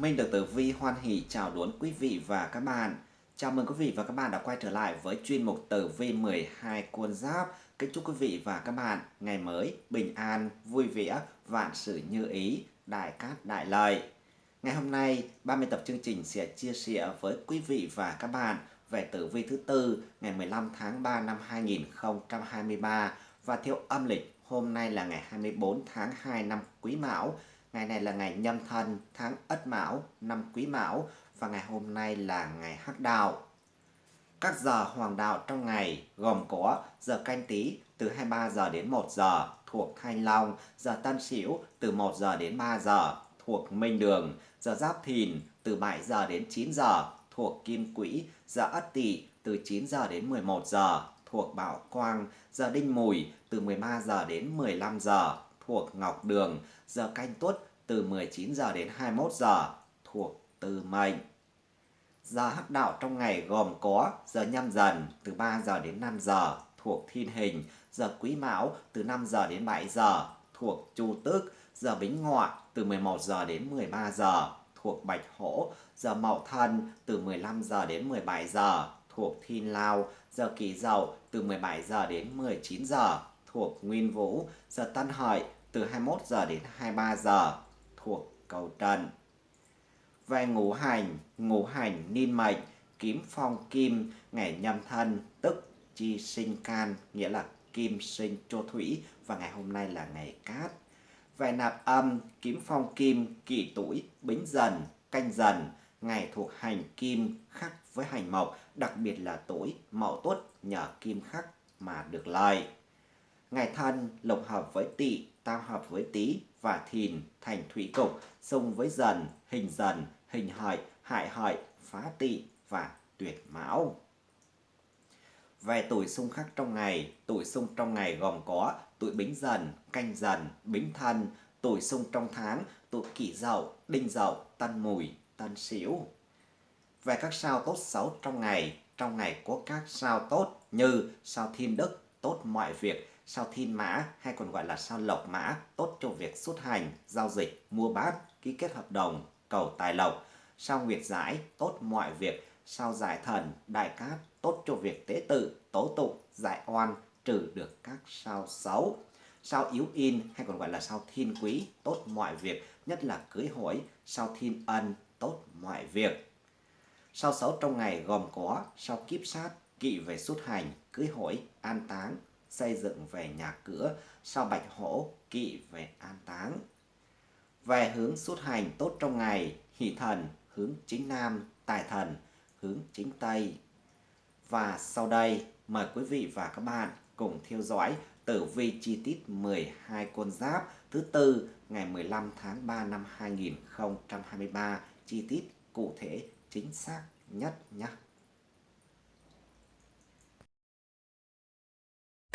Minh được Tử Vi hoan hỷ chào đón quý vị và các bạn. Chào mừng quý vị và các bạn đã quay trở lại với chuyên mục Tử Vi 12 cuốn giáp. Kính chúc quý vị và các bạn ngày mới bình an, vui vẻ, vạn sự như ý, đại cát đại lợi. Ngày hôm nay, 30 tập chương trình sẽ chia sẻ với quý vị và các bạn về tử vi thứ tư ngày 15 tháng 3 năm 2023 và theo âm lịch hôm nay là ngày 24 tháng 2 năm Quý Mão Ngày này là ngày nhâm thân tháng Ất Mão năm Quý Mão và ngày hôm nay là ngày Hắc Đạo. Các giờ hoàng đạo trong ngày gồm có giờ canh tí từ 23 giờ đến 1 giờ thuộc Thanh Long, giờ Tân Sửu từ 1 giờ đến 3 giờ thuộc Minh Đường, giờ Giáp Thìn từ 7 giờ đến 9 giờ thuộc Kim Quỹ, giờ Ất Tỵ từ 9 giờ đến 11 giờ thuộc Bảo Quang, giờ Đinh Mùi từ 13 giờ đến 15 giờ thuộc Ngọc Đường, giờ canh tuất từ 19 giờ đến 21 giờ thuộc từ Mệnh. Giờ hắc đạo trong ngày gồm có giờ nhâm dần từ 3 giờ đến 5 giờ thuộc Thiên Hình, giờ Quý Mão từ 5 giờ đến 7 giờ thuộc Chu Tước, giờ Bính Ngọ từ 11 giờ đến 13 giờ thuộc Bạch Hổ, giờ Mậu Thân từ 15 giờ đến 17 giờ thuộc Thiên Lao, giờ Kỷ Dậu từ 17 giờ đến 19 giờ thuộc Nguyên Vũ, giờ Tân Hợi từ 21 giờ đến 23 giờ thuộc cầu trần. Về ngũ hành, ngũ hành niên mệnh, kiếm phong kim, ngày nhâm thân, tức chi sinh can, nghĩa là kim sinh cho thủy và ngày hôm nay là ngày cát. Về nạp âm, kiếm phong kim, kỷ tuổi, bính dần, canh dần, ngày thuộc hành kim khắc với hành mộc, đặc biệt là tuổi mậu tuất nhờ kim khắc mà được lợi. Ngày thân lục hợp với tỵ, tam hợp với tý và thìn thành thủy cục, xung với dần, hình dần, hình hợi, hại hợi, phá tỵ và tuyệt mão. Về tuổi xung khắc trong ngày, tuổi xung trong ngày gồm có tuổi bính dần, canh dần, bính thân, tuổi xung trong tháng, tuổi kỷ dậu, đinh dậu, tân mùi, tân sửu. Về các sao tốt xấu trong ngày, trong ngày có các sao tốt như sao thiên đức, tốt mọi việc, sao thiên mã hay còn gọi là sao lộc mã tốt cho việc xuất hành, giao dịch, mua bán, ký kết hợp đồng, cầu tài lộc. Sao nguyệt giải tốt mọi việc, sao giải thần, đại cát tốt cho việc tế tự, tố tụng, giải oan, trừ được các sao xấu. Sao yếu in hay còn gọi là sao thiên quý tốt mọi việc, nhất là cưới hỏi, sao thiên ân tốt mọi việc. Sao xấu trong ngày gồm có sao kiếp sát, kỵ về xuất hành, cưới hỏi, an táng, xây dựng về nhà cửa, sau bạch hổ kỵ về an táng. Về hướng xuất hành tốt trong ngày, hỷ thần hướng chính nam, tài thần hướng chính tây. Và sau đây, mời quý vị và các bạn cùng theo dõi tử vi chi tiết 12 con giáp thứ tư ngày 15 tháng 3 năm 2023 chi tiết cụ thể chính xác nhất nhé.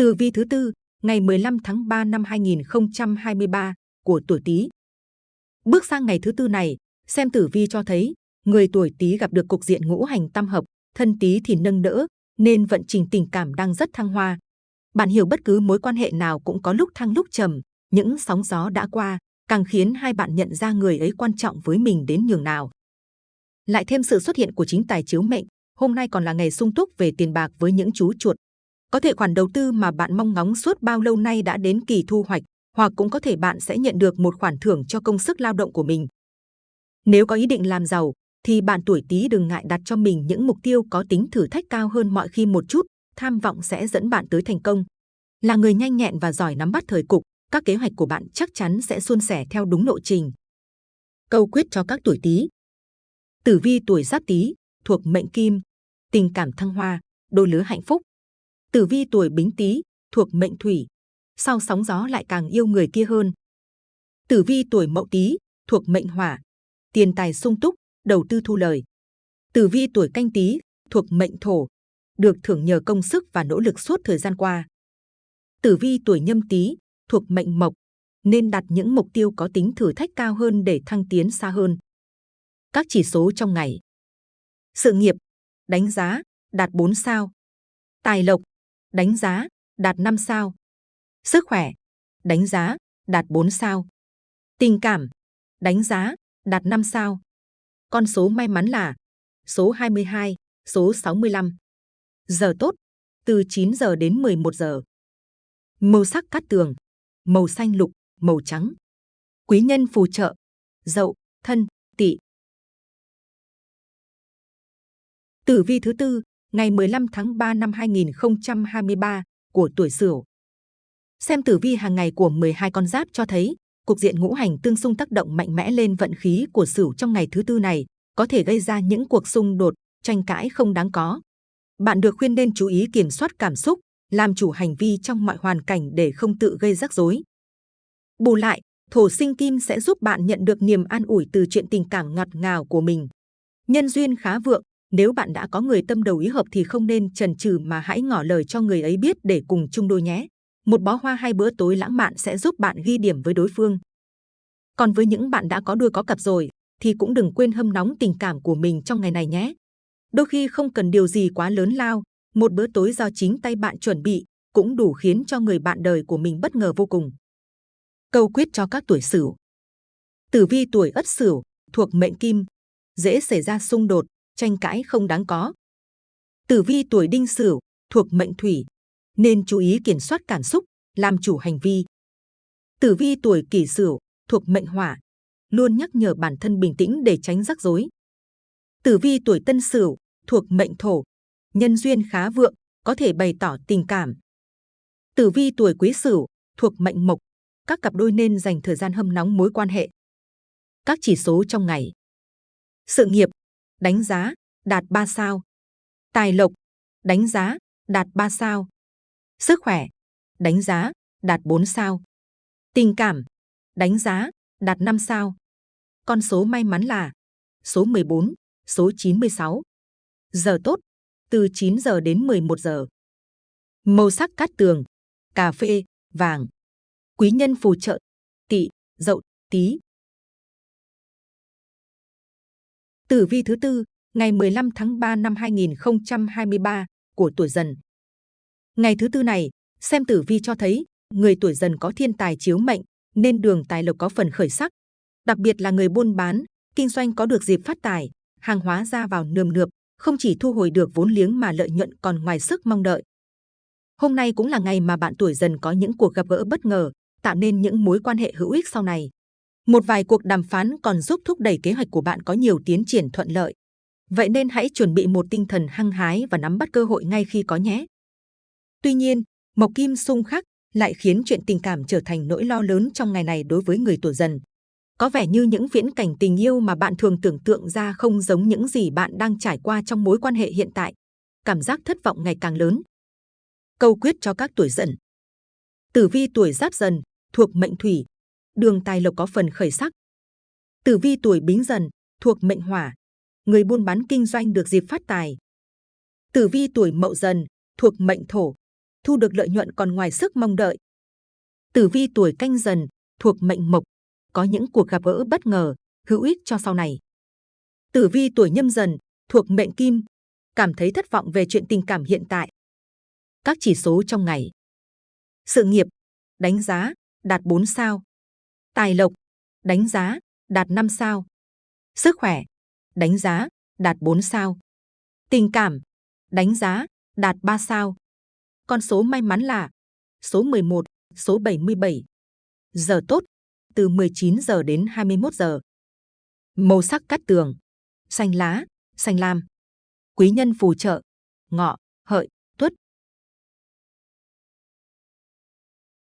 Tử vi thứ tư, ngày 15 tháng 3 năm 2023 của tuổi Tý. Bước sang ngày thứ tư này, xem tử vi cho thấy người tuổi Tý gặp được cục diện ngũ hành tam hợp, thân Tý thì nâng đỡ, nên vận trình tình cảm đang rất thăng hoa. Bạn hiểu bất cứ mối quan hệ nào cũng có lúc thăng lúc trầm, những sóng gió đã qua càng khiến hai bạn nhận ra người ấy quan trọng với mình đến nhường nào. Lại thêm sự xuất hiện của chính tài chiếu mệnh, hôm nay còn là ngày sung túc về tiền bạc với những chú chuột, có thể khoản đầu tư mà bạn mong ngóng suốt bao lâu nay đã đến kỳ thu hoạch, hoặc cũng có thể bạn sẽ nhận được một khoản thưởng cho công sức lao động của mình. Nếu có ý định làm giàu, thì bạn tuổi Tý đừng ngại đặt cho mình những mục tiêu có tính thử thách cao hơn mọi khi một chút, tham vọng sẽ dẫn bạn tới thành công. Là người nhanh nhẹn và giỏi nắm bắt thời cục, các kế hoạch của bạn chắc chắn sẽ suôn sẻ theo đúng lộ trình. Câu quyết cho các tuổi Tý. Tử vi tuổi Giáp Tý thuộc mệnh Kim, tình cảm thăng hoa, đôi lứa hạnh phúc. Tử vi tuổi Bính Tý thuộc mệnh Thủy, sau sóng gió lại càng yêu người kia hơn. Tử vi tuổi Mậu Tý thuộc mệnh Hỏa, tiền tài sung túc, đầu tư thu lời. Tử vi tuổi Canh Tý thuộc mệnh Thổ, được thưởng nhờ công sức và nỗ lực suốt thời gian qua. Tử vi tuổi Nhâm Tý thuộc mệnh Mộc, nên đặt những mục tiêu có tính thử thách cao hơn để thăng tiến xa hơn. Các chỉ số trong ngày. Sự nghiệp, đánh giá, đạt 4 sao. Tài lộc, đánh giá, đạt 5 sao. Sức khỏe, đánh giá, đạt 4 sao. Tình cảm, đánh giá, đạt 5 sao. Con số may mắn là số 22, số 65. Giờ tốt, từ 9 giờ đến 11 giờ. Màu sắc cát tường, màu xanh lục, màu trắng. Quý nhân phù trợ, dậu, thân, tỵ. Tử vi thứ tư, ngày 15 tháng 3 năm 2023 của tuổi Sửu. Xem tử vi hàng ngày của 12 con giáp cho thấy, cục diện ngũ hành tương xung tác động mạnh mẽ lên vận khí của Sửu trong ngày thứ tư này, có thể gây ra những cuộc xung đột, tranh cãi không đáng có. Bạn được khuyên nên chú ý kiểm soát cảm xúc, làm chủ hành vi trong mọi hoàn cảnh để không tự gây rắc rối. Bù lại, thổ sinh kim sẽ giúp bạn nhận được niềm an ủi từ chuyện tình cảm ngọt ngào của mình. Nhân duyên khá vượng, nếu bạn đã có người tâm đầu ý hợp thì không nên chần chừ mà hãy ngỏ lời cho người ấy biết để cùng chung đôi nhé. Một bó hoa hai bữa tối lãng mạn sẽ giúp bạn ghi điểm với đối phương. Còn với những bạn đã có đôi có cặp rồi, thì cũng đừng quên hâm nóng tình cảm của mình trong ngày này nhé. Đôi khi không cần điều gì quá lớn lao, một bữa tối do chính tay bạn chuẩn bị cũng đủ khiến cho người bạn đời của mình bất ngờ vô cùng. Câu quyết cho các tuổi Sửu. Tử vi tuổi Ất Sửu thuộc mệnh Kim, dễ xảy ra xung đột, tranh cãi không đáng có. Tử vi tuổi Đinh Sửu thuộc mệnh Thủy, nên chú ý kiểm soát cảm xúc, làm chủ hành vi. Tử vi tuổi Kỷ Sửu thuộc mệnh Hỏa, luôn nhắc nhở bản thân bình tĩnh để tránh rắc rối. Tử vi tuổi Tân Sửu thuộc mệnh Thổ, nhân duyên khá vượng, có thể bày tỏ tình cảm. Tử vi tuổi Quý Sửu thuộc mệnh Mộc, các cặp đôi nên dành thời gian hâm nóng mối quan hệ. Các chỉ số trong ngày. Sự nghiệp, đánh giá, đạt 3 sao. Tài lộc, đánh giá, đạt 3 sao. Sức khỏe, đánh giá, đạt 4 sao. Tình cảm, đánh giá, đạt 5 sao. Con số may mắn là số 14, số 96. Giờ tốt, từ 9 giờ đến 11 giờ. Màu sắc cát tường, cà phê, vàng. Quý nhân phù trợ, tỵ, dậu, tí. Tử vi thứ tư, ngày 15 tháng 3 năm 2023 của tuổi dần. Ngày thứ tư này, xem tử vi cho thấy người tuổi dần có thiên tài chiếu mệnh nên đường tài lộc có phần khởi sắc. Đặc biệt là người buôn bán, kinh doanh có được dịp phát tài, hàng hóa ra vào nườm nượp, không chỉ thu hồi được vốn liếng mà lợi nhuận còn ngoài sức mong đợi. Hôm nay cũng là ngày mà bạn tuổi dần có những cuộc gặp gỡ bất ngờ, tạo nên những mối quan hệ hữu ích sau này. Một vài cuộc đàm phán còn giúp thúc đẩy kế hoạch của bạn có nhiều tiến triển thuận lợi. Vậy nên hãy chuẩn bị một tinh thần hăng hái và nắm bắt cơ hội ngay khi có nhé. Tuy nhiên, Mộc Kim xung khắc lại khiến chuyện tình cảm trở thành nỗi lo lớn trong ngày này đối với người tuổi dần. Có vẻ như những viễn cảnh tình yêu mà bạn thường tưởng tượng ra không giống những gì bạn đang trải qua trong mối quan hệ hiện tại. Cảm giác thất vọng ngày càng lớn. Câu quyết cho các tuổi dần. Tử vi tuổi giáp dần, thuộc mệnh thủy, đường tài lộc có phần khởi sắc. Tử vi tuổi bính dần, thuộc mệnh hỏa, người buôn bán kinh doanh được dịp phát tài. Tử vi tuổi mậu dần, thuộc mệnh thổ, thu được lợi nhuận còn ngoài sức mong đợi. Tử vi tuổi canh dần, thuộc mệnh mộc, có những cuộc gặp gỡ bất ngờ, hữu ích cho sau này. Tử vi tuổi nhâm dần, thuộc mệnh kim, cảm thấy thất vọng về chuyện tình cảm hiện tại. Các chỉ số trong ngày. Sự nghiệp, đánh giá, đạt 4 sao. Tài lộc, đánh giá, đạt 5 sao. Sức khỏe, đánh giá, đạt 4 sao. Tình cảm, đánh giá, đạt 3 sao. Con số may mắn là số 11, số 77. Giờ tốt, từ 19 giờ đến 21 giờ. Màu sắc cắt tường, xanh lá, xanh lam. Quý nhân phù trợ, ngọ, hợi, tuất.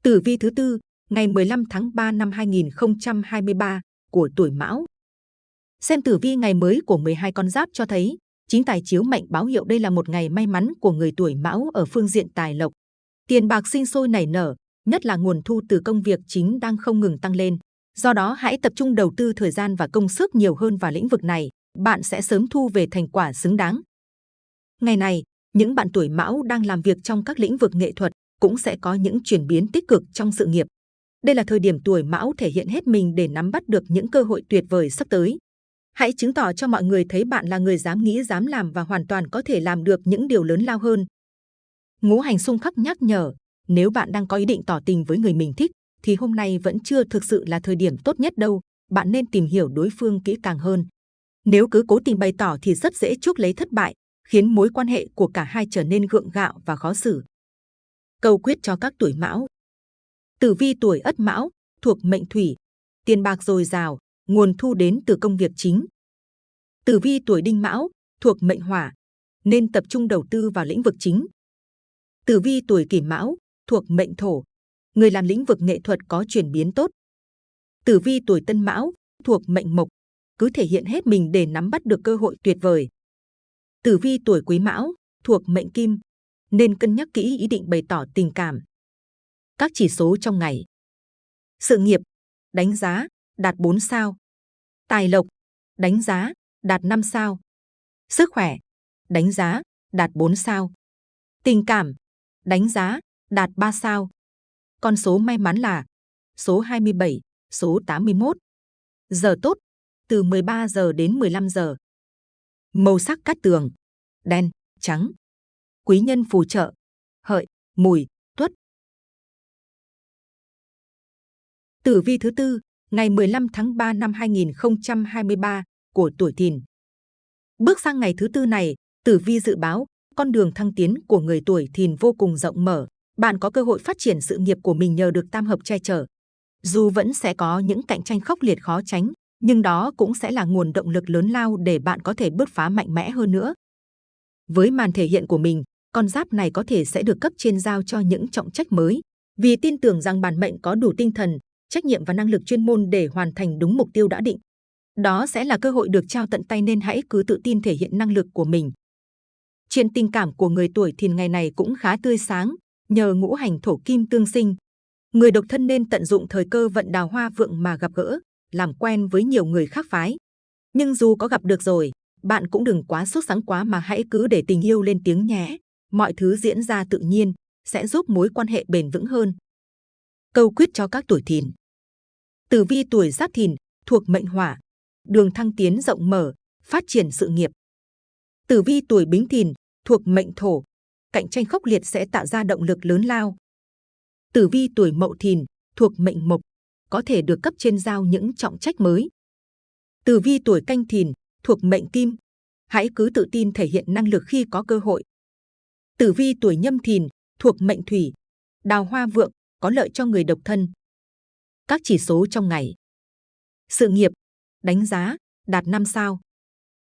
Tử vi thứ tư, ngày 15 tháng 3 năm 2023 của tuổi Mão. Xem tử vi ngày mới của 12 con giáp cho thấy, chính tài chiếu mệnh báo hiệu đây là một ngày may mắn của người tuổi Mão ở phương diện tài lộc. Tiền bạc sinh sôi nảy nở, nhất là nguồn thu từ công việc chính đang không ngừng tăng lên. Do đó hãy tập trung đầu tư thời gian và công sức nhiều hơn vào lĩnh vực này, bạn sẽ sớm thu về thành quả xứng đáng. Ngày này, những bạn tuổi Mão đang làm việc trong các lĩnh vực nghệ thuật cũng sẽ có những chuyển biến tích cực trong sự nghiệp. Đây là thời điểm tuổi Mão thể hiện hết mình để nắm bắt được những cơ hội tuyệt vời sắp tới. Hãy chứng tỏ cho mọi người thấy bạn là người dám nghĩ dám làm và hoàn toàn có thể làm được những điều lớn lao hơn. Ngũ hành xung khắc nhắc nhở, nếu bạn đang có ý định tỏ tình với người mình thích, thì hôm nay vẫn chưa thực sự là thời điểm tốt nhất đâu. Bạn nên tìm hiểu đối phương kỹ càng hơn. Nếu cứ cố tình bày tỏ thì rất dễ chuốc lấy thất bại, khiến mối quan hệ của cả hai trở nên gượng gạo và khó xử. Câu quyết cho các tuổi mão Tử vi tuổi ất mão, thuộc mệnh thủy, tiền bạc dồi dào, nguồn thu đến từ công việc chính. Tử vi tuổi đinh mão, thuộc mệnh hỏa, nên tập trung đầu tư vào lĩnh vực chính. Tử vi tuổi kỷ mão, thuộc mệnh thổ, người làm lĩnh vực nghệ thuật có chuyển biến tốt. Tử vi tuổi tân mão, thuộc mệnh mộc, cứ thể hiện hết mình để nắm bắt được cơ hội tuyệt vời. Tử vi tuổi quý mão, thuộc mệnh kim, nên cân nhắc kỹ ý định bày tỏ tình cảm. Các chỉ số trong ngày. Sự nghiệp, đánh giá, đạt 4 sao. Tài lộc, đánh giá, đạt 5 sao. Sức khỏe, đánh giá, đạt 4 sao. Tình cảm, đánh giá, đạt 3 sao. Con số may mắn là số 27, số 81. Giờ tốt, từ 13 giờ đến 15 giờ. Màu sắc cát tường, đen, trắng. Quý nhân phù trợ, hợi, mùi, Tử vi thứ tư, ngày 15 tháng 3 năm 2023 của tuổi Thìn. Bước sang ngày thứ tư này, Tử vi dự báo con đường thăng tiến của người tuổi Thìn vô cùng rộng mở. Bạn có cơ hội phát triển sự nghiệp của mình nhờ được tam hợp che chở. Dù vẫn sẽ có những cạnh tranh khốc liệt khó tránh, nhưng đó cũng sẽ là nguồn động lực lớn lao để bạn có thể bứt phá mạnh mẽ hơn nữa. Với màn thể hiện của mình, con giáp này có thể sẽ được cấp trên giao cho những trọng trách mới, vì tin tưởng rằng bản mệnh có đủ tinh thần, trách nhiệm và năng lực chuyên môn để hoàn thành đúng mục tiêu đã định. Đó sẽ là cơ hội được trao tận tay nên hãy cứ tự tin thể hiện năng lực của mình. Chuyện tình cảm của người tuổi thìn ngày này cũng khá tươi sáng, nhờ ngũ hành thổ kim tương sinh. Người độc thân nên tận dụng thời cơ vận đào hoa vượng mà gặp gỡ, làm quen với nhiều người khác phái. Nhưng dù có gặp được rồi, bạn cũng đừng quá sốt sáng quá mà hãy cứ để tình yêu lên tiếng nhé. Mọi thứ diễn ra tự nhiên, sẽ giúp mối quan hệ bền vững hơn. Câu quyết cho các tuổi thìn Tử vi tuổi giáp thìn, thuộc mệnh hỏa, đường thăng tiến rộng mở, phát triển sự nghiệp. Tử vi tuổi bính thìn, thuộc mệnh thổ, cạnh tranh khốc liệt sẽ tạo ra động lực lớn lao. Tử vi tuổi mậu thìn, thuộc mệnh mộc, có thể được cấp trên giao những trọng trách mới. Tử vi tuổi canh thìn, thuộc mệnh kim, hãy cứ tự tin thể hiện năng lực khi có cơ hội. Tử vi tuổi nhâm thìn, thuộc mệnh thủy, đào hoa vượng, có lợi cho người độc thân. Các chỉ số trong ngày. Sự nghiệp, đánh giá, đạt 5 sao.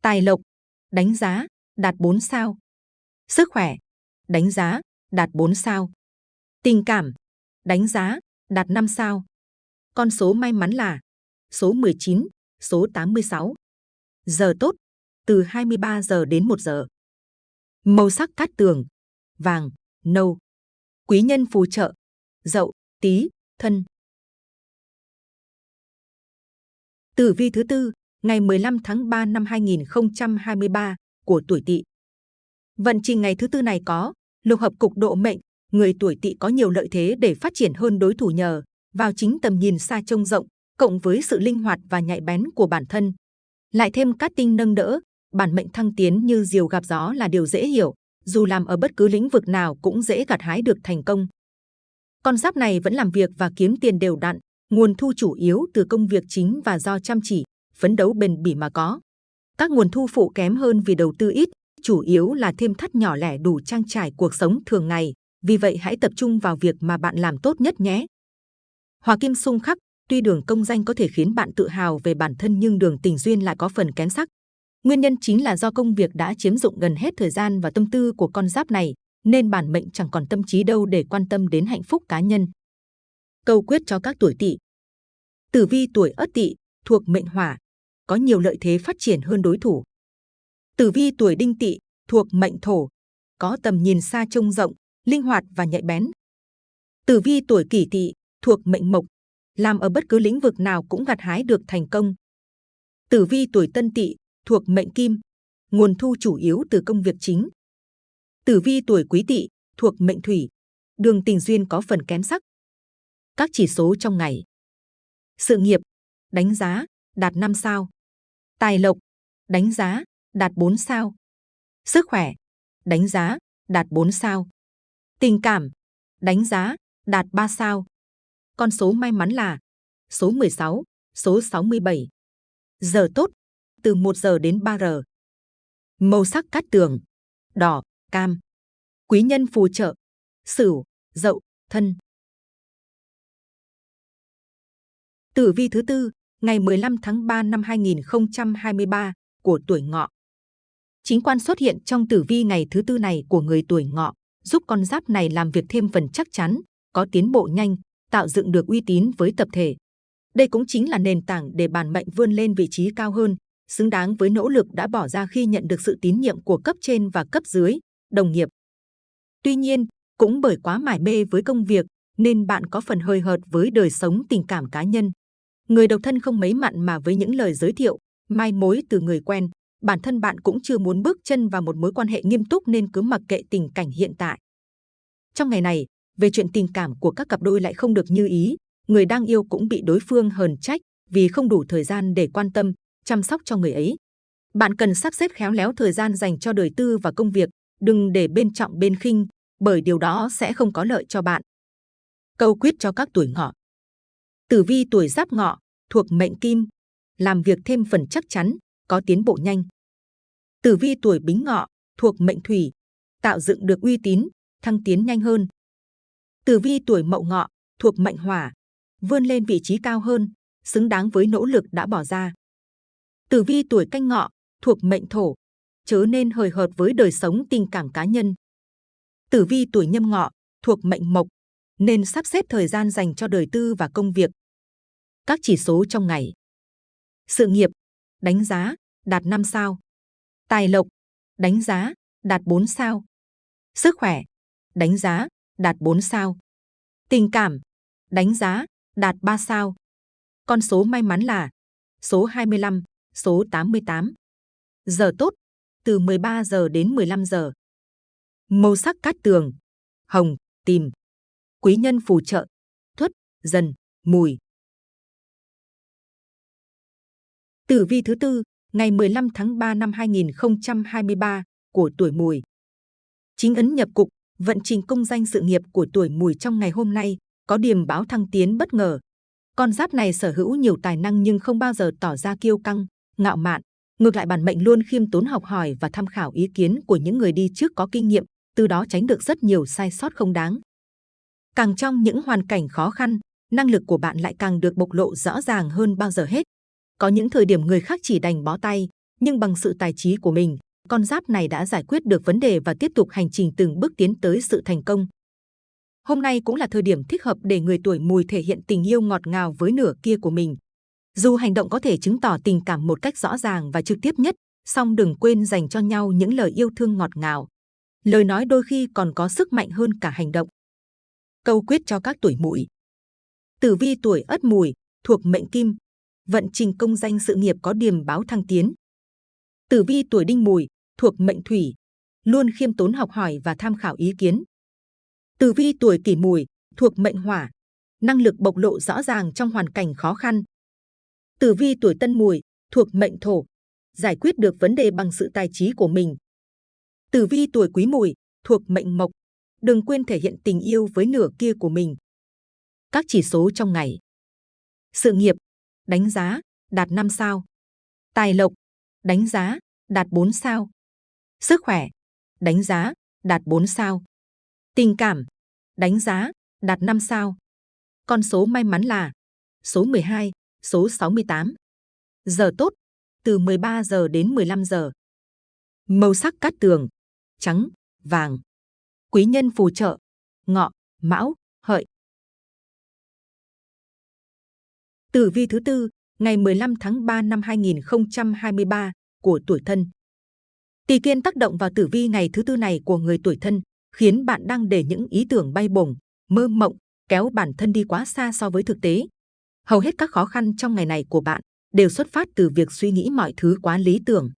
Tài lộc, đánh giá, đạt 4 sao. Sức khỏe, đánh giá, đạt 4 sao. Tình cảm, đánh giá, đạt 5 sao. Con số may mắn là số 19, số 86. Giờ tốt, từ 23 giờ đến 1 giờ. Màu sắc cát tường, vàng, nâu. Quý nhân phù trợ, dậu, tí, thân. Tử vi thứ tư, ngày 15 tháng 3 năm 2023 của tuổi Tỵ. Vận trình ngày thứ tư này có lục hợp cục độ mệnh, người tuổi Tỵ có nhiều lợi thế để phát triển hơn đối thủ nhờ vào chính tầm nhìn xa trông rộng, cộng với sự linh hoạt và nhạy bén của bản thân. Lại thêm cát tinh nâng đỡ, bản mệnh thăng tiến như diều gặp gió là điều dễ hiểu, dù làm ở bất cứ lĩnh vực nào cũng dễ gặt hái được thành công. Con giáp này vẫn làm việc và kiếm tiền đều đặn, nguồn thu chủ yếu từ công việc chính và do chăm chỉ, phấn đấu bền bỉ mà có. Các nguồn thu phụ kém hơn vì đầu tư ít, chủ yếu là thêm thắt nhỏ lẻ đủ trang trải cuộc sống thường ngày. Vì vậy hãy tập trung vào việc mà bạn làm tốt nhất nhé. Hòa kim Sung khắc, tuy đường công danh có thể khiến bạn tự hào về bản thân nhưng đường tình duyên lại có phần kém sắc. Nguyên nhân chính là do công việc đã chiếm dụng gần hết thời gian và tâm tư của con giáp này, nên bản mệnh chẳng còn tâm trí đâu để quan tâm đến hạnh phúc cá nhân. Câu quyết cho các tuổi tỵ Tử vi tuổi ất tỵ thuộc mệnh hỏa, có nhiều lợi thế phát triển hơn đối thủ. Tử vi tuổi đinh tỵ thuộc mệnh thổ, có tầm nhìn xa trông rộng, linh hoạt và nhạy bén. Tử vi tuổi kỷ tỵ thuộc mệnh mộc, làm ở bất cứ lĩnh vực nào cũng gặt hái được thành công. Tử vi tuổi tân tỵ thuộc mệnh kim, nguồn thu chủ yếu từ công việc chính. Tử vi tuổi quý tỵ thuộc mệnh thủy, đường tình duyên có phần kém sắc. Các chỉ số trong ngày. Sự nghiệp, đánh giá, đạt 5 sao. Tài lộc, đánh giá, đạt 4 sao. Sức khỏe, đánh giá, đạt 4 sao. Tình cảm, đánh giá, đạt 3 sao. Con số may mắn là số 16, số 67. Giờ tốt, từ 1 giờ đến 3 giờ. Màu sắc cát tường, đỏ, cam. Quý nhân phù trợ, Sửu, Dậu, Thân. Tử vi thứ tư, ngày 15 tháng 3 năm 2023 của tuổi Ngọ. Chính quan xuất hiện trong tử vi ngày thứ tư này của người tuổi Ngọ, giúp con giáp này làm việc thêm phần chắc chắn, có tiến bộ nhanh, tạo dựng được uy tín với tập thể. Đây cũng chính là nền tảng để bản mệnh vươn lên vị trí cao hơn, xứng đáng với nỗ lực đã bỏ ra khi nhận được sự tín nhiệm của cấp trên và cấp dưới, đồng nghiệp. Tuy nhiên, cũng bởi quá mải mê với công việc nên bạn có phần hơi hợt với đời sống tình cảm cá nhân. Người độc thân không mấy mặn mà với những lời giới thiệu, mai mối từ người quen, bản thân bạn cũng chưa muốn bước chân vào một mối quan hệ nghiêm túc nên cứ mặc kệ tình cảnh hiện tại. Trong ngày này, về chuyện tình cảm của các cặp đôi lại không được như ý, người đang yêu cũng bị đối phương hờn trách vì không đủ thời gian để quan tâm, chăm sóc cho người ấy. Bạn cần sắp xếp khéo léo thời gian dành cho đời tư và công việc, đừng để bên trọng bên khinh, bởi điều đó sẽ không có lợi cho bạn. Câu quyết cho các tuổi ngọ. Tử vi tuổi giáp ngọ, thuộc mệnh kim, làm việc thêm phần chắc chắn, có tiến bộ nhanh. Tử vi tuổi bính ngọ, thuộc mệnh thủy, tạo dựng được uy tín, thăng tiến nhanh hơn. Tử vi tuổi mậu ngọ, thuộc mệnh hỏa, vươn lên vị trí cao hơn, xứng đáng với nỗ lực đã bỏ ra. Tử vi tuổi canh ngọ, thuộc mệnh thổ, chớ nên hời hợt với đời sống tình cảm cá nhân. Tử vi tuổi nhâm ngọ, thuộc mệnh mộc, nên sắp xếp thời gian dành cho đời tư và công việc. Các chỉ số trong ngày. Sự nghiệp, đánh giá, đạt 5 sao. Tài lộc, đánh giá, đạt 4 sao. Sức khỏe, đánh giá, đạt 4 sao. Tình cảm, đánh giá, đạt 3 sao. Con số may mắn là số 25, số 88. Giờ tốt, từ 13 giờ đến 15 giờ. Màu sắc cát tường, hồng, tìm. Quý nhân phù trợ, thuất, dần, mùi. Tử vi thứ tư, ngày 15 tháng 3 năm 2023 của tuổi mùi. Chính ấn nhập cục, vận trình công danh sự nghiệp của tuổi mùi trong ngày hôm nay có điểm báo thăng tiến bất ngờ. Con giáp này sở hữu nhiều tài năng nhưng không bao giờ tỏ ra kiêu căng, ngạo mạn. Ngược lại bản mệnh luôn khiêm tốn học hỏi và tham khảo ý kiến của những người đi trước có kinh nghiệm, từ đó tránh được rất nhiều sai sót không đáng. Càng trong những hoàn cảnh khó khăn, năng lực của bạn lại càng được bộc lộ rõ ràng hơn bao giờ hết. Có những thời điểm người khác chỉ đành bó tay, nhưng bằng sự tài trí của mình, con giáp này đã giải quyết được vấn đề và tiếp tục hành trình từng bước tiến tới sự thành công. Hôm nay cũng là thời điểm thích hợp để người tuổi mùi thể hiện tình yêu ngọt ngào với nửa kia của mình. Dù hành động có thể chứng tỏ tình cảm một cách rõ ràng và trực tiếp nhất, song đừng quên dành cho nhau những lời yêu thương ngọt ngào. Lời nói đôi khi còn có sức mạnh hơn cả hành động. Câu quyết cho các tuổi mùi. Tử vi tuổi ất mùi, thuộc mệnh kim, vận trình công danh sự nghiệp có điểm báo thăng tiến. Tử vi tuổi đinh mùi, thuộc mệnh thủy, luôn khiêm tốn học hỏi và tham khảo ý kiến. Tử vi tuổi kỷ mùi, thuộc mệnh hỏa, năng lực bộc lộ rõ ràng trong hoàn cảnh khó khăn. Tử vi tuổi tân mùi, thuộc mệnh thổ, giải quyết được vấn đề bằng sự tài trí của mình. Tử vi tuổi quý mùi, thuộc mệnh mộc, đừng quên thể hiện tình yêu với nửa kia của mình. Các chỉ số trong ngày. Sự nghiệp, đánh giá, đạt 5 sao. Tài lộc, đánh giá, đạt 4 sao. Sức khỏe, đánh giá, đạt 4 sao. Tình cảm, đánh giá, đạt 5 sao. Con số may mắn là số 12, số 68. Giờ tốt, từ 13 giờ đến 15 giờ. Màu sắc cát tường, trắng, vàng. Quý nhân phù trợ, ngọ, mão, Tử vi thứ tư, ngày 15 tháng 3 năm 2023 của tuổi thân. Tỷ kiên tác động vào tử vi ngày thứ tư này của người tuổi thân, khiến bạn đang để những ý tưởng bay bổng, mơ mộng, kéo bản thân đi quá xa so với thực tế. Hầu hết các khó khăn trong ngày này của bạn đều xuất phát từ việc suy nghĩ mọi thứ quá lý tưởng.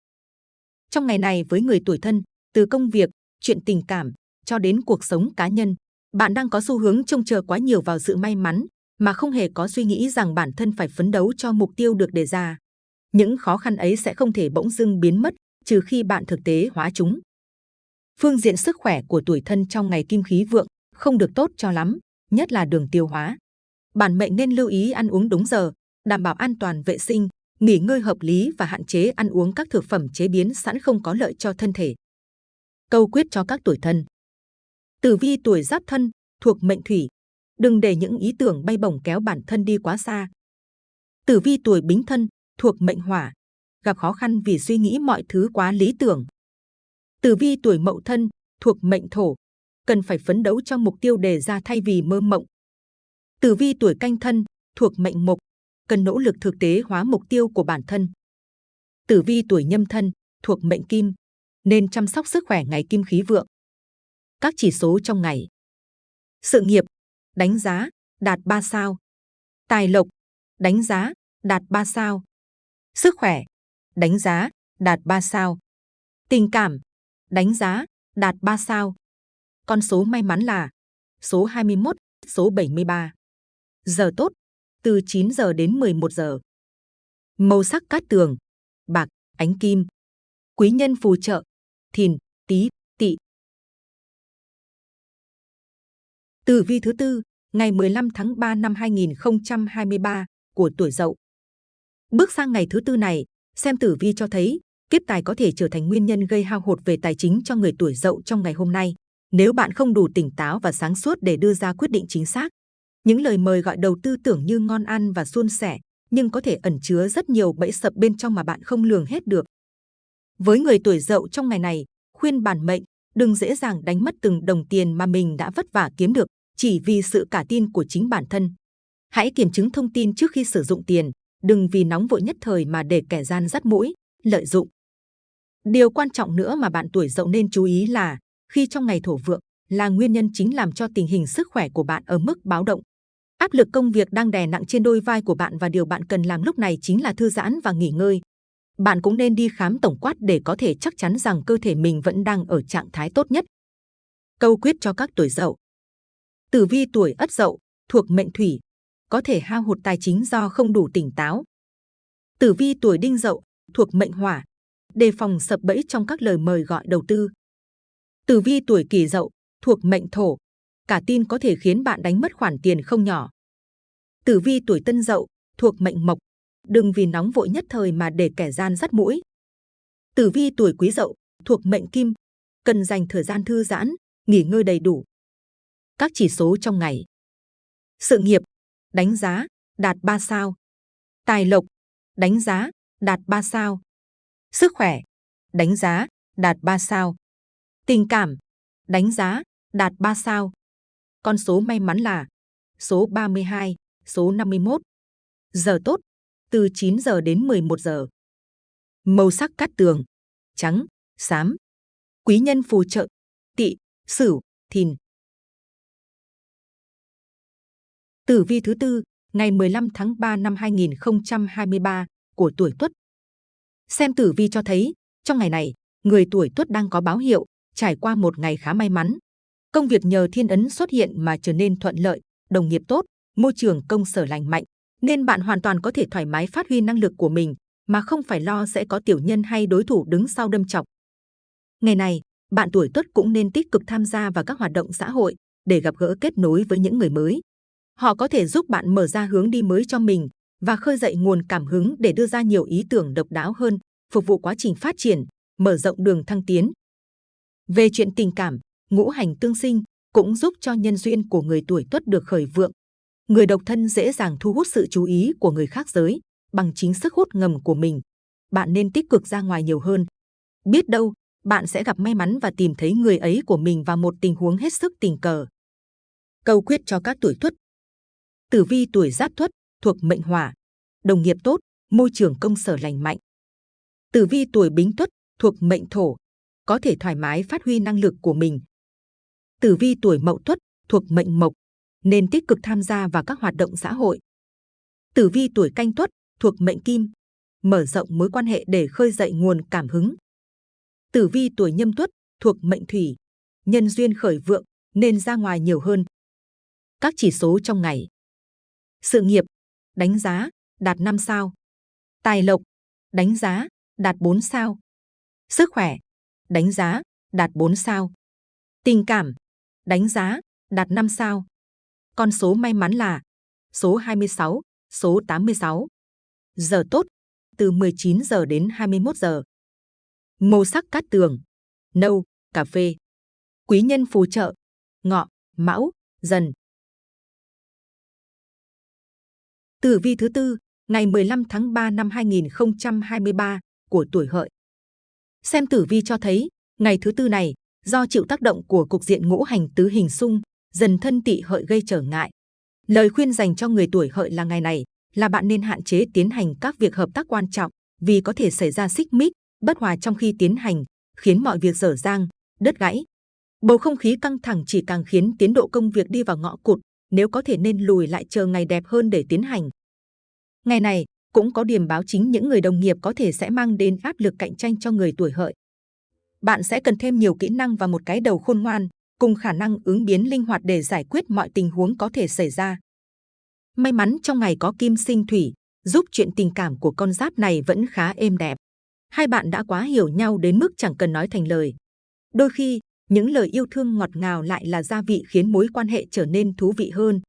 Trong ngày này với người tuổi thân, từ công việc, chuyện tình cảm cho đến cuộc sống cá nhân, bạn đang có xu hướng trông chờ quá nhiều vào sự may mắn mà không hề có suy nghĩ rằng bản thân phải phấn đấu cho mục tiêu được đề ra. Những khó khăn ấy sẽ không thể bỗng dưng biến mất trừ khi bạn thực tế hóa chúng. Phương diện sức khỏe của tuổi thân trong ngày kim khí vượng không được tốt cho lắm, nhất là đường tiêu hóa. Bản mệnh nên lưu ý ăn uống đúng giờ, đảm bảo an toàn vệ sinh, nghỉ ngơi hợp lý và hạn chế ăn uống các thực phẩm chế biến sẵn không có lợi cho thân thể. Câu quyết cho các tuổi thân. Tử vi tuổi giáp thân thuộc mệnh thủy, đừng để những ý tưởng bay bổng kéo bản thân đi quá xa. Tử vi tuổi bính thân thuộc mệnh hỏa, gặp khó khăn vì suy nghĩ mọi thứ quá lý tưởng. Tử vi tuổi mậu thân thuộc mệnh thổ, cần phải phấn đấu cho mục tiêu đề ra thay vì mơ mộng. Tử vi tuổi canh thân thuộc mệnh mộc, cần nỗ lực thực tế hóa mục tiêu của bản thân. Tử vi tuổi nhâm thân thuộc mệnh kim, nên chăm sóc sức khỏe ngày kim khí vượng. Các chỉ số trong ngày. Sự nghiệp, đánh giá, đạt 3 sao. Tài lộc, đánh giá, đạt 3 sao. Sức khỏe, đánh giá, đạt 3 sao. Tình cảm, đánh giá, đạt 3 sao. Con số may mắn là số 21, số 73. Giờ tốt, từ 9 giờ đến 11 giờ. Màu sắc cát tường, bạc, ánh kim. Quý nhân phù trợ, thìn, tí. Tử vi thứ tư, ngày 15 tháng 3 năm 2023 của tuổi Dậu. Bước sang ngày thứ tư này, xem tử vi cho thấy kiếp tài có thể trở thành nguyên nhân gây hao hụt về tài chính cho người tuổi Dậu trong ngày hôm nay. Nếu bạn không đủ tỉnh táo và sáng suốt để đưa ra quyết định chính xác, những lời mời gọi đầu tư tưởng như ngon ăn và suôn sẻ, nhưng có thể ẩn chứa rất nhiều bẫy sập bên trong mà bạn không lường hết được. Với người tuổi Dậu trong ngày này, khuyên bản mệnh đừng dễ dàng đánh mất từng đồng tiền mà mình đã vất vả kiếm được chỉ vì sự cả tin của chính bản thân. Hãy kiểm chứng thông tin trước khi sử dụng tiền, đừng vì nóng vội nhất thời mà để kẻ gian dắt mũi, lợi dụng. Điều quan trọng nữa mà bạn tuổi dậu nên chú ý là khi trong ngày thổ vượng là nguyên nhân chính làm cho tình hình sức khỏe của bạn ở mức báo động. Áp lực công việc đang đè nặng trên đôi vai của bạn và điều bạn cần làm lúc này chính là thư giãn và nghỉ ngơi. Bạn cũng nên đi khám tổng quát để có thể chắc chắn rằng cơ thể mình vẫn đang ở trạng thái tốt nhất. Câu quyết cho các tuổi dậu Tử vi tuổi Ất Dậu thuộc mệnh Thủy, có thể hao hụt tài chính do không đủ tỉnh táo. Tử vi tuổi Đinh Dậu thuộc mệnh Hỏa, đề phòng sập bẫy trong các lời mời gọi đầu tư. Tử vi tuổi Kỷ Dậu thuộc mệnh Thổ, cả tin có thể khiến bạn đánh mất khoản tiền không nhỏ. Tử vi tuổi Tân Dậu thuộc mệnh Mộc, đừng vì nóng vội nhất thời mà để kẻ gian dắt mũi. Tử vi tuổi Quý Dậu thuộc mệnh Kim, cần dành thời gian thư giãn, nghỉ ngơi đầy đủ các chỉ số trong ngày. Sự nghiệp, đánh giá, đạt 3 sao. Tài lộc, đánh giá, đạt 3 sao. Sức khỏe, đánh giá, đạt 3 sao. Tình cảm, đánh giá, đạt 3 sao. Con số may mắn là số 32, số 51. Giờ tốt, từ 9 giờ đến 11 giờ. Màu sắc cát tường, trắng, xám. Quý nhân phù trợ, tỵ, sửu, thìn. Tử vi thứ tư, ngày 15 tháng 3 năm 2023 của tuổi Tuất. Xem tử vi cho thấy, trong ngày này, người tuổi Tuất đang có báo hiệu, trải qua một ngày khá may mắn. Công việc nhờ thiên ấn xuất hiện mà trở nên thuận lợi, đồng nghiệp tốt, môi trường công sở lành mạnh, nên bạn hoàn toàn có thể thoải mái phát huy năng lực của mình mà không phải lo sẽ có tiểu nhân hay đối thủ đứng sau đâm chọc. Ngày này, bạn tuổi Tuất cũng nên tích cực tham gia vào các hoạt động xã hội để gặp gỡ kết nối với những người mới, Họ có thể giúp bạn mở ra hướng đi mới cho mình và khơi dậy nguồn cảm hứng để đưa ra nhiều ý tưởng độc đáo hơn, phục vụ quá trình phát triển, mở rộng đường thăng tiến. Về chuyện tình cảm, ngũ hành tương sinh cũng giúp cho nhân duyên của người tuổi tuất được khởi vượng. Người độc thân dễ dàng thu hút sự chú ý của người khác giới bằng chính sức hút ngầm của mình. Bạn nên tích cực ra ngoài nhiều hơn. Biết đâu, bạn sẽ gặp may mắn và tìm thấy người ấy của mình vào một tình huống hết sức tình cờ. Câu quyết cho các tuổi tuất Tử vi tuổi Giáp Tuất thuộc mệnh Hỏa, đồng nghiệp tốt, môi trường công sở lành mạnh. Tử vi tuổi Bính Tuất thuộc mệnh Thổ, có thể thoải mái phát huy năng lực của mình. Tử vi tuổi Mậu Tuất thuộc mệnh Mộc, nên tích cực tham gia vào các hoạt động xã hội. Tử vi tuổi Canh Tuất thuộc mệnh Kim, mở rộng mối quan hệ để khơi dậy nguồn cảm hứng. Tử vi tuổi Nhâm Tuất thuộc mệnh Thủy, nhân duyên khởi vượng nên ra ngoài nhiều hơn. Các chỉ số trong ngày sự nghiệp, đánh giá, đạt 5 sao. Tài lộc, đánh giá, đạt 4 sao. Sức khỏe, đánh giá, đạt 4 sao. Tình cảm, đánh giá, đạt 5 sao. Con số may mắn là số 26, số 86. Giờ tốt, từ 19 giờ đến 21 giờ. Màu sắc cát tường, nâu, cà phê. Quý nhân phù trợ, ngọ, mão, dần. Tử vi thứ tư, ngày 15 tháng 3 năm 2023 của tuổi hợi. Xem tử vi cho thấy, ngày thứ tư này, do chịu tác động của cục diện ngũ hành tứ hình xung, dần thân tị hợi gây trở ngại. Lời khuyên dành cho người tuổi hợi là ngày này là bạn nên hạn chế tiến hành các việc hợp tác quan trọng vì có thể xảy ra xích mích, bất hòa trong khi tiến hành, khiến mọi việc dở dang, đứt gãy. Bầu không khí căng thẳng chỉ càng khiến tiến độ công việc đi vào ngõ cụt, nếu có thể nên lùi lại chờ ngày đẹp hơn để tiến hành. Ngày này cũng có điểm báo chính những người đồng nghiệp có thể sẽ mang đến áp lực cạnh tranh cho người tuổi hợi. Bạn sẽ cần thêm nhiều kỹ năng và một cái đầu khôn ngoan, cùng khả năng ứng biến linh hoạt để giải quyết mọi tình huống có thể xảy ra. May mắn trong ngày có kim sinh thủy, giúp chuyện tình cảm của con giáp này vẫn khá êm đẹp. Hai bạn đã quá hiểu nhau đến mức chẳng cần nói thành lời. Đôi khi, những lời yêu thương ngọt ngào lại là gia vị khiến mối quan hệ trở nên thú vị hơn.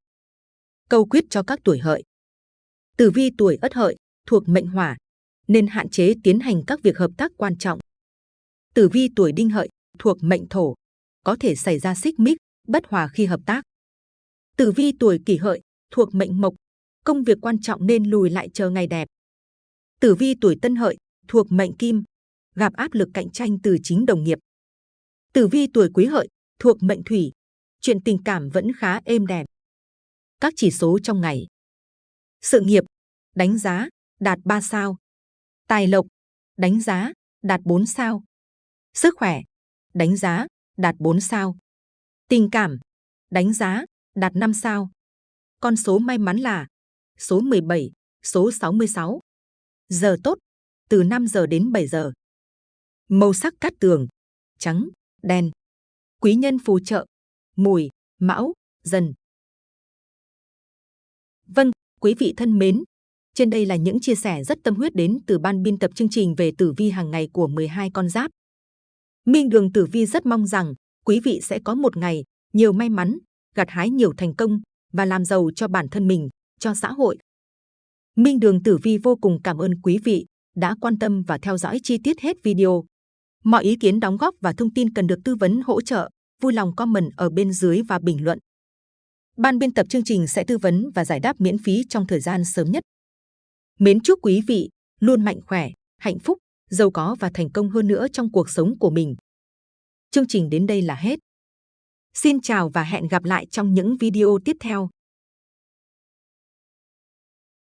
Câu quyết cho các tuổi hợi. Tử vi tuổi ất hợi, thuộc mệnh hỏa, nên hạn chế tiến hành các việc hợp tác quan trọng. Tử vi tuổi đinh hợi, thuộc mệnh thổ, có thể xảy ra xích mích, bất hòa khi hợp tác. Tử vi tuổi kỷ hợi, thuộc mệnh mộc, công việc quan trọng nên lùi lại chờ ngày đẹp. Tử vi tuổi tân hợi, thuộc mệnh kim, gặp áp lực cạnh tranh từ chính đồng nghiệp. Tử vi tuổi quý hợi, thuộc mệnh thủy, chuyện tình cảm vẫn khá êm đẹp. Các chỉ số trong ngày. Sự nghiệp, đánh giá, đạt 3 sao. Tài lộc, đánh giá, đạt 4 sao. Sức khỏe, đánh giá, đạt 4 sao. Tình cảm, đánh giá, đạt 5 sao. Con số may mắn là số 17, số 66. Giờ tốt, từ 5 giờ đến 7 giờ. Màu sắc cát tường, trắng, đen. Quý nhân phù trợ, mùi, mão, dần. Vâng, quý vị thân mến, trên đây là những chia sẻ rất tâm huyết đến từ ban biên tập chương trình về tử vi hàng ngày của 12 con giáp. Minh Đường Tử Vi rất mong rằng quý vị sẽ có một ngày nhiều may mắn, gặt hái nhiều thành công và làm giàu cho bản thân mình, cho xã hội. Minh Đường Tử Vi vô cùng cảm ơn quý vị đã quan tâm và theo dõi chi tiết hết video. Mọi ý kiến đóng góp và thông tin cần được tư vấn hỗ trợ, vui lòng comment ở bên dưới và bình luận. Ban biên tập chương trình sẽ tư vấn và giải đáp miễn phí trong thời gian sớm nhất. Mến chúc quý vị luôn mạnh khỏe, hạnh phúc, giàu có và thành công hơn nữa trong cuộc sống của mình. Chương trình đến đây là hết. Xin chào và hẹn gặp lại trong những video tiếp theo.